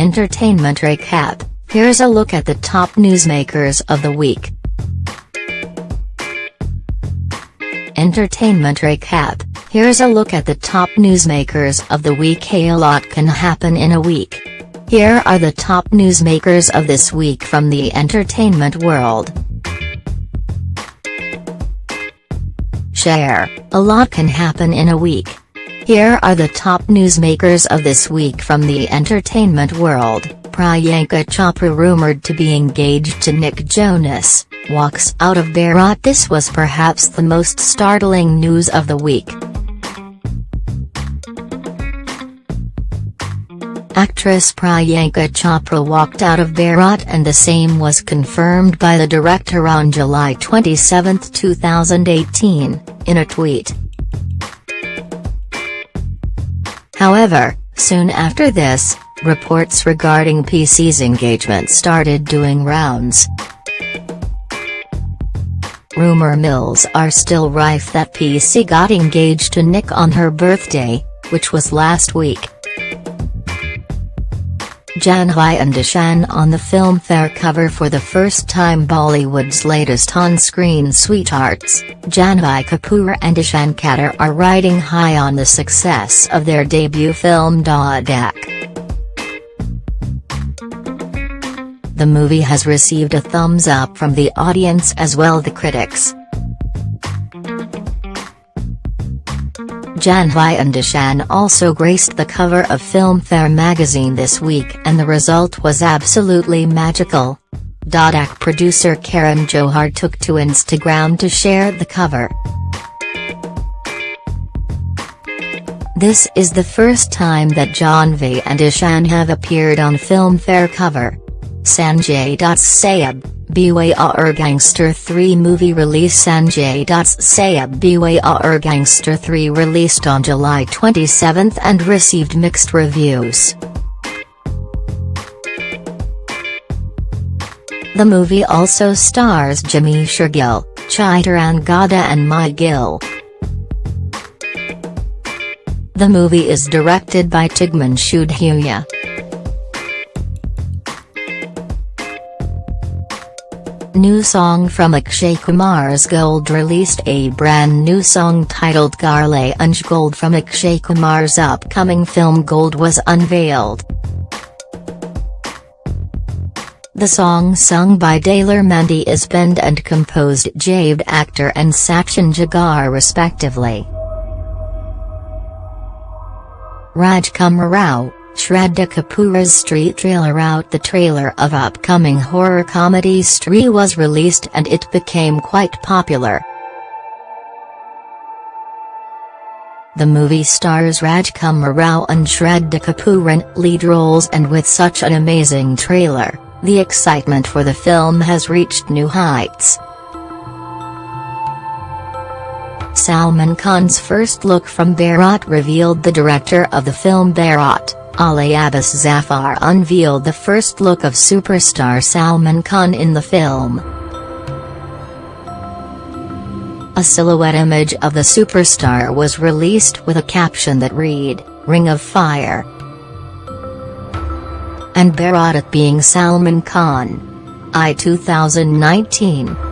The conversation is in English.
Entertainment Recap, here's a look at the top newsmakers of the week. Entertainment Recap, here's a look at the top newsmakers of the week a lot can happen in a week. Here are the top newsmakers of this week from the entertainment world. Share, a lot can happen in a week. Here are the top newsmakers of this week from the entertainment world. Priyanka Chopra rumored to be engaged to Nick Jonas, walks out of Bharat This was perhaps the most startling news of the week. Actress Priyanka Chopra walked out of Bharat and the same was confirmed by the director on July 27, 2018, in a tweet. However, soon after this, reports regarding PC's engagement started doing rounds. Rumor mills are still rife that PC got engaged to Nick on her birthday, which was last week. Janhvi and Ishan on the Filmfare cover for the first time Bollywood's latest on-screen sweethearts, Janhvi Kapoor and Ishan Khatter are riding high on the success of their debut film Dhadak. The movie has received a thumbs up from the audience as well the critics. Janhvi and Ishan also graced the cover of Filmfare magazine this week and the result was absolutely magical. Dhadak producer Karan Johar took to Instagram to share the cover. This is the first time that Janhvi and Ishan have appeared on Filmfare cover. Sanjay Dutt's Saheb, Beware Gangster 3 movie release Sanjay Dutt's Saheb Beware Gangster 3 released on July 27 and received mixed reviews. The movie also stars Jimmy Gill, Chittaran Gowda and Mahie Gill. The movie is directed by Tigmanshu Dhulia. New song from Akshay Kumar's Gold released a brand new song titled Garle Unj Gold from Akshay Kumar's upcoming film Gold was unveiled. The song sung by Daler Mehndi is penned and composed Javed Akhtar and Sachin Jigar respectively. Rajkummar Rao, Shraddha Kapoor's Stree trailer out The trailer of upcoming horror comedy Stree was released and it became quite popular. The movie stars Rajkummar Rao and Shraddha Kapoor in lead roles and with such an amazing trailer, the excitement for the film has reached new heights. Salman Khan's first look from Bharat revealed the director of the film Bharat. Ali Abbas Zafar unveiled the first look of superstar Salman Khan in the film. A silhouette image of the superstar was released with a caption that read, Ring of Fire. And Bharat being Salman Khan. I 2019